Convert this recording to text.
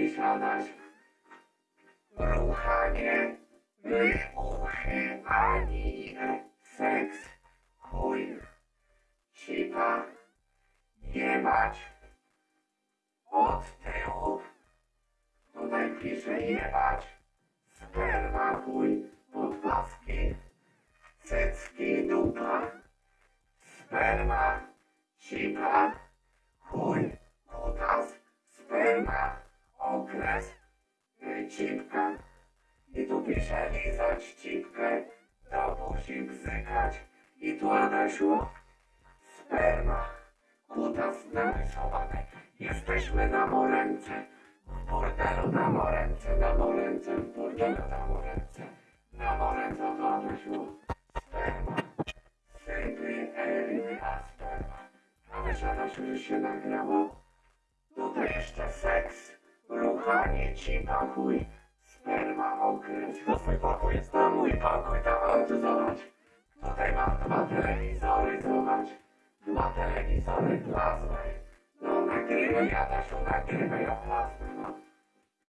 Piszadaś. Ruchanie. Wybuchy. Ani. Seks. Chuj. Cipa. Jebać. Od tyłu. Tutaj pisze jebać. Sperma, chuj, sperma, cipa, chuj, kutas, sperma, okres, cipka. I tu pisze lizać cipkę, do buzi bzykać. I tu Adasiu, sperma, kutas narysowane. Jesteśmy na moręce. W bordelu na moręce, na moręce, w bordelu na moręce, na moręce to Adasiu, Że się nagrało? Tutaj jeszcze seks, ruchanie, cipa, chuj, sperma, okres. To twój pokój jest na mój pokój, to tu zobacz. Tutaj mam dwa telewizory, zobacz. Dwa telewizory plazmy. No nagrywaj, Adasiu, nagrywaj o plazmy.